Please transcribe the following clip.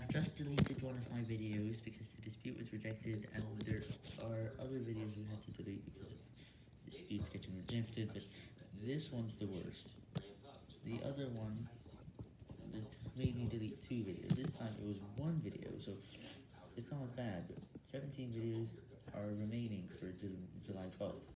have just deleted one of my videos because the dispute was rejected, and there are other videos we had to delete because of disputes getting rejected, but this one's the worst. The other one made me delete two videos. This time it was one video, so it's not as bad, but 17 videos are remaining for July 12th.